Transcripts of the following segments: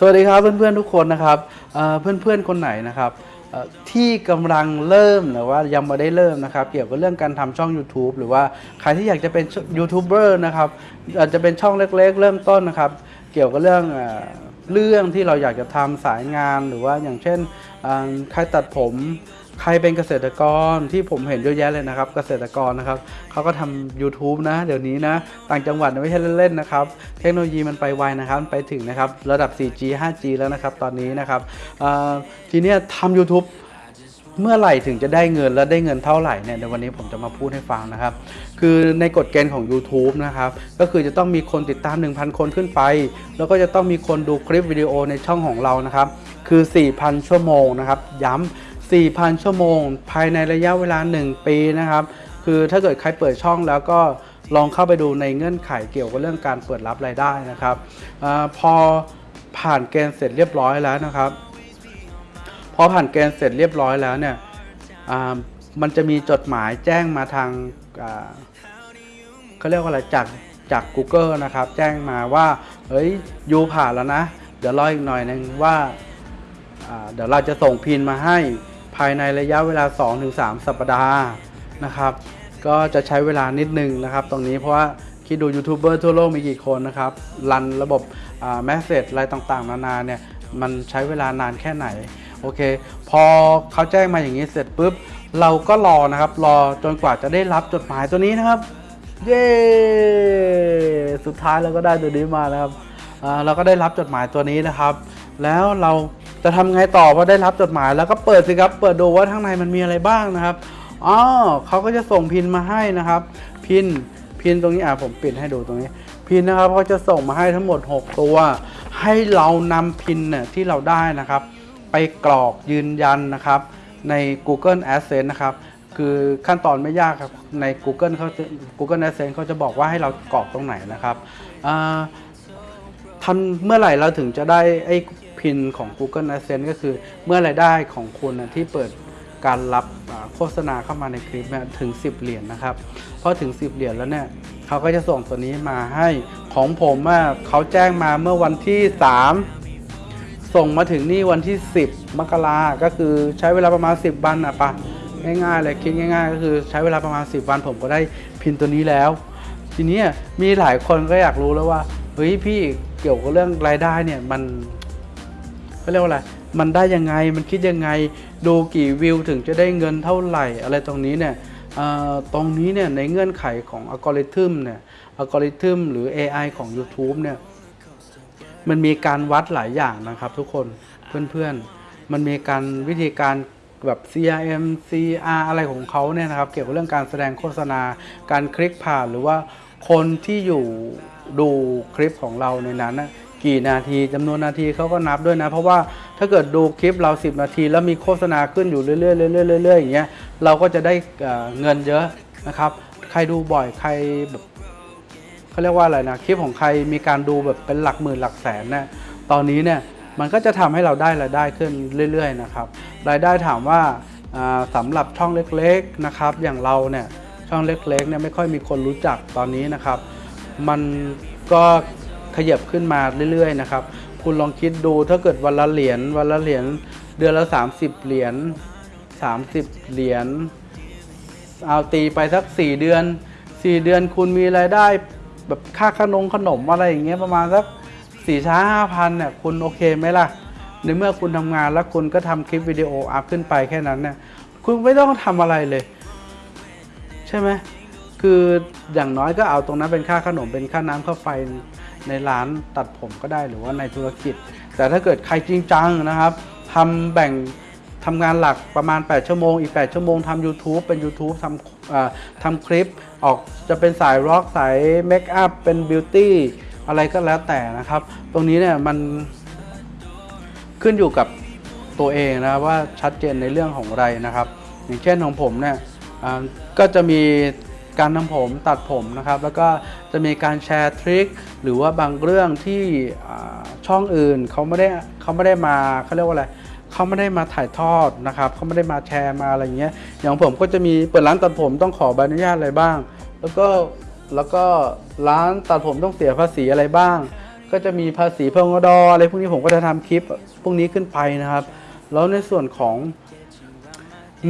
สวัสดีครับเพื่อนๆทุกคนนะครับเอ่อเพื่อนๆคนไหนนะครับที่กำลังเริ่มหรือว่ายังไม่ได้เริ่มนะครับ เกี่ยวกับเรื่องการทำช่อง YouTube หรือว่าใครที่อยากจะเป็นยูทูบเบอร์นะครับอาจจะเป็นช่องเล็กๆ เริ่มต้นนะครับ เกี่ยวกับเรื่องเรื่องที่เราอยากจะทำสายงานหรือว่าอย่างเช่นใครตัดผม ใครเป็นเกษตรกรที่ผมเห็นเยอะแยะเลยนะครับ เกษตรกรนะครับเขาก็ทำ YouTube นะ เดี๋ยวนี้นะ ต่างจังหวัดไม่ใช่เล่นๆนะครับ เทคโนโลยีมันไปไวนะครับไปถึงนะครับระดับ 4G 5G แล้วนะครับตอนนี้นะครับทีนี้ทำ YouTube เมื่อไหร่ถึงจะได้เงินและได้เงินเท่าไหร่เนี่ยเดี๋ยววันนี้ผมจะมาพูดให้ฟังนะครับ คือในกฎเกณฑ์ของ YouTube นะครับ ก็คือจะต้องมีคนติดตาม 1,000 คนขึ้นไป แล้วก็จะต้องมีคนดูคลิปวิดีโอในช่องของเรานะครับ คือ 4,000 ชั่วโมงนะครับ ย้ำ 4,000 ชั่วโมง ภายในระยะเวลา 1 ปีนะครับ คือถ้าเกิดใครเปิดช่องแล้วก็ลองเข้าไปดูในเงื่อนไขเกี่ยวกับเรื่องการเปิดรับรายได้นะครับอพอผ่านเกณฑ์เสร็จเรียบร้อยแล้วนะครับพอผ่านเกณฑ์เสร็จเรียบร้อยแล้วเนี่ยมันจะมีจดหมายแจ้งมาทางเขาเรียกว่าอะไรจากจาก Google นะครับ แจ้งมาว่าเฮ้ยยูผ่านแล้วนะ เดี๋ยวรออีกหน่อยนึงว่าอ่าเดี๋ยวเราจะส่งพินมาให้ ภายในระยะเวลา 2-3 สัปดาห์นะครับ ก็จะใช้เวลานิดนึงนะครับ ตรงนี้เพราะว่าคิดดูยูทูบเบอร์ทั่วโลกมีกี่คนนะครับ รันระบบแมสเซจอะไรต่างๆ นานาเนี่ยมันใช้เวลานานแค่ไหน โอเค พอเขาแจ้งมาอย่างนี้เสร็จปุ๊บ เราก็รอนะครับ รอจนกว่าจะได้รับจดหมายตัวนี้นะครับ เย้ สุดท้ายเราก็ได้ตัวนี้มาแล้วครับเราก็ได้รับจดหมายตัวนี้นะครับ แล้วเรา จะทำไงต่อพอได้รับจดหมายแล้วก็เปิดสิครับ เปิดดูว่าข้างในมันมีอะไรบ้างนะครับอ๋อเขาก็จะส่งพินมาให้นะครับ พินพินตรงนี้อะผมปิดให้ดูตรงนี้ พินนะครับเขาจะส่งมาให้ทั้งหมด 6 ตัว ให้เรานำพินเนี่ยที่เราได้นะครับ ไปกรอกยืนยันนะครับ ใน Google Adsense นะครับคือขั้นตอนไม่ยากครับใน Google เขา Google Adsense เขาจะบอกว่าให้เรากรอกตรงไหนนะครับทำเมื่อไหร่เราถึงจะได้ไอ้ พินของ Google Adsense ก็คือเมื่อรายได้ของคุณนะที่เปิดการรับโฆษณาเข้ามาในคลิปเนี่ยถึง 10 เหรียญนะครับพอถึง 10 เหรียญแล้วเนี่ยเขาก็จะส่งตัวนี้มาให้ของผมเขาแจ้งมาเมื่อวันที่ 3 ส่งมาถึงนี่วันที่ 10 มกราก็คือใช้เวลาประมาณ 10 วันอะปะง่ายๆเลยคิดง่าย ๆ ก็คือใช้เวลาประมาณ 10 วันผมก็ได้พินตัวนี้แล้ว ทีนี้มีหลายคนก็อยากรู้แล้วว่าเฮ้ยพี่เกี่ยวกับเรื่องรายได้เนี่ยมัน เขาเรียกว่าอะไรมันได้ยังไงมันคิดยังไง ดูกี่วิวถึงจะได้เงินเท่าไหร่ อะไรตรงนี้เนี่ยตรงนี้เนี่ยในเงื่อนไขของอัลกอริทึมเนี่ยอัลกอริทึมหรือ AI ของ YouTube เนี่ยมันมีการวัดหลายอย่างนะครับทุกคนเพื่อนๆ มันมีการวิธีการแบบ CRM CR อะไรของเขาเนี่ยนะครับ เกี่ยวกับเรื่องการแสดงโฆษณา การคลิกผ่านหรือว่าคนที่อยู่ดูคลิปของเราในนั้นนะ กี่นาทีจำนวนนาทีเขาก็นับด้วยนะ เพราะว่าถ้าเกิดดูคลิปเรา 10 นาที แล้วมีโฆษณาขึ้นอยู่เรื่อยๆเรื่อยๆเรื่อยๆอย่างเงี้ยเราก็จะได้เงินเยอะนะครับ ใครดูบ่อยใครแบบเขาเรียกว่าอะไรนะคลิปของใครมีการดูแบบเป็นหลักหมื่นหลักแสนนะตอนนี้เนี่ยมันก็จะทำให้เราได้รายได้ขึ้นเรื่อยๆนะครับรายได้ถามว่าอ่าสำหรับช่องเล็กๆนะครับ อย่างเราเนี่ยช่องเล็กๆเนี่ยไม่ค่อยมีคนรู้จักตอนนี้นะครับ มันก็ ขยับขึ้นมาเรื่อยๆนะครับ คุณลองคิดดูถ้าเกิดวันละเหรียญวันละเหรียญเดือนละ 30 เหรียญ30 เหรียญเอาตีไปสักสี่เดือนสี่เดือนคุณมีรายได้แบบค่าขนมขนมอะไรอย่างเงี้ยประมาณสักสี่ช้าห้าพันเนี่ยคุณโอเคไหมล่ะ ในเมื่อคุณทำงานแล้วคุณก็ทำคลิปวิดีโออัพขึ้นไปแค่นั้นเนี่ยคุณไม่ต้องทำอะไรเลย ใช่ไหมคืออย่างน้อยก็เอาตรงนั้นเป็นค่าขนมเป็นค่าน้ำค่าไฟ ในร้านตัดผมก็ได้หรือว่าในธุรกิจ แต่ถ้าเกิดใครจริงจังนะครับทำแบ่งทำงานหลักประมาณ 8 ชั่วโมง อีก 8 ชั่วโมงทำ YouTube เป็น YouTube ทำทำคลิป ออกจะเป็นสายร็อกสายเมคอัพเป็นบิวตี้อะไรก็แล้วแต่นะครับ ตรงนี้เนี่ยมันขึ้นอยู่กับตัวเองนะว่าชัดเจนในเรื่องของอะไรนะครับ อย่างเช่นของผมเนี่ยก็จะมี การทำผมตัดผมนะครับ แล้วก็จะมีการแชร์ทริคหรือว่าบางเรื่องที่ช่องอื่นเขาไม่ได้เขาไม่ได้มาเขาเรียกว่าอะไรเขาไม่ได้มาถ่ายทอดนะครับเขาไม่ได้มาแชร์มาอะไรเงี้ยอย่างผมก็จะมีเปิดร้านตัดผมต้องขอใบอนุญาตอะไรบ้าง แล้วก็แล้วก็ร้านตัดผมต้องเสียภาษีอะไรบ้าง ก็จะมีภาษีพงดอะไรพวกนี้ผมก็จะทำคลิปพวกนี้ขึ้นไปนะครับ แล้วในส่วนของ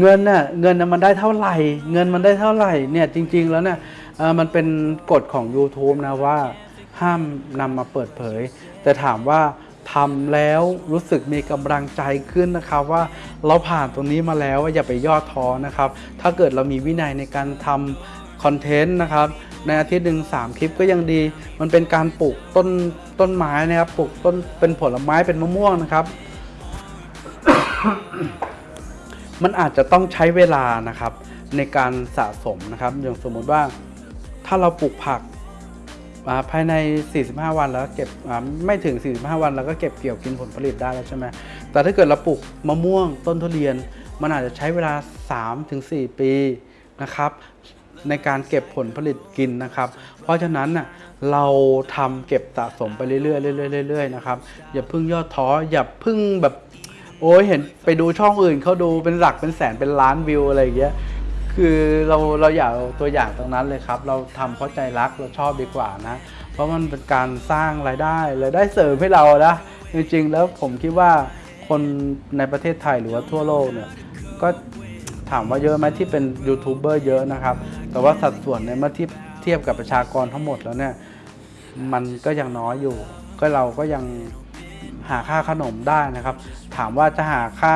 เงินน่ะเงินน่ะมันได้เท่าไหร่ เงินมันได้เท่าไหร่เนี่ยจริง ๆ แล้วเนี่ยมันเป็นกฎของ YouTube นะว่าห้ามนำมาเปิดเผย แต่ถามว่าทำแล้วรู้สึกมีกำลังใจขึ้นนะครับว่าเราผ่านตรงนี้มาแล้วอย่าไปย่อท้อนะครับ ถ้าเกิดเรามีวินัยในการทำคอนเทนต์นะครับ ในอาทิตย์หนึ่งสามคลิปก็ยังดี มันเป็นการปลูกต้นต้นไม้นะครับปลูกต้นเป็นผลไม้เป็นมะม่วงนะครับ มันอาจจะต้องใช้เวลานะครับในการสะสมนะครับ อย่างสมมุติว่าถ้าเราปลูกผักาภายใน 45 วันแล้วเก็บไม่ถึง 45 วัน แล้วก็เก็บเกี่ยวกินผลผลิตได้แล้วใช่ไหมแต่ถ้าเกิดเราปลูกมะม่วงต้นทุเรียน มันอาจจะใช้เวลา 3-4 ปีนะครับในการเก็บผลผลิตกินนะครับ เพราะฉะนั้นน่ะเราทำเก็บสะสมไปเรื่อยๆเรื่อยๆเรื่อยๆนะครับอย่าเพิ่งย่อท้ออย่าเพิ่งแบบ โอ้ยเห็นไปดูช่องอื่นเขาดูเป็นหลักเป็นแสนเป็นล้านวิวอะไรอย่างเงี้ยคือเราเราอยากตัวอย่างตรงนั้นเลยครับ เราทำเพราะใจรักเราชอบดีกว่านะ เพราะมันเป็นการสร้างรายได้รายได้เสริมให้เรานะจริงๆแล้วผมคิดว่าคนในประเทศไทยหรือว่าทั่วโลกเนี่ยก็ถามว่าเยอะไหมที่เป็นยูทูบเบอร์เยอะนะครับ แต่ว่าสัดส่วนเนี่ยเมื่อทียบเทียบกับประชากรทั้งหมดแล้วเนี่ย มันก็ยังน้อยอยู่ ก็เราก็ยัง หาค่าขนมได้นะครับ ถามว่าจะหาค่า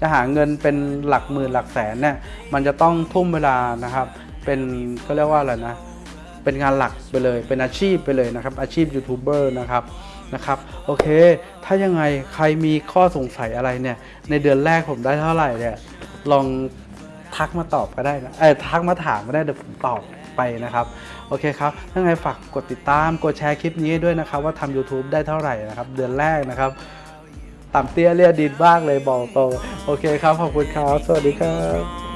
จะหาเงินเป็นหลักหมื่นหลักแสนเนี่ยมันจะต้องทุ่มเวลานะครับ เป็นก็เรียกว่าอะไรนะเป็นงานหลักไปเลย เป็นอาชีพไปเลยนะครับ อาชีพยูทูบเบอร์นะครับนะครับโอเค ถ้ายังไงใครมีข้อสงสัยอะไรเนี่ย ในเดือนแรกผมได้เท่าไหร่เนี่ยลองทักมาตอบก็ได้นะเออทักมาถามก็ได้เดี๋ยวผมตอบ ไปนะครับ โอเคครับ ถ้าไงฝากกดติดตาม กดแชร์คลิปนี้ด้วยนะครับ ว่าทำ YouTube ได้เท่าไหร่นะครับ เดือนแรกนะครับ ต่ำเตี้ยเรียดินบ้างเลยบอกตรงโอเคครับ ขอบคุณครับ สวัสดีครับ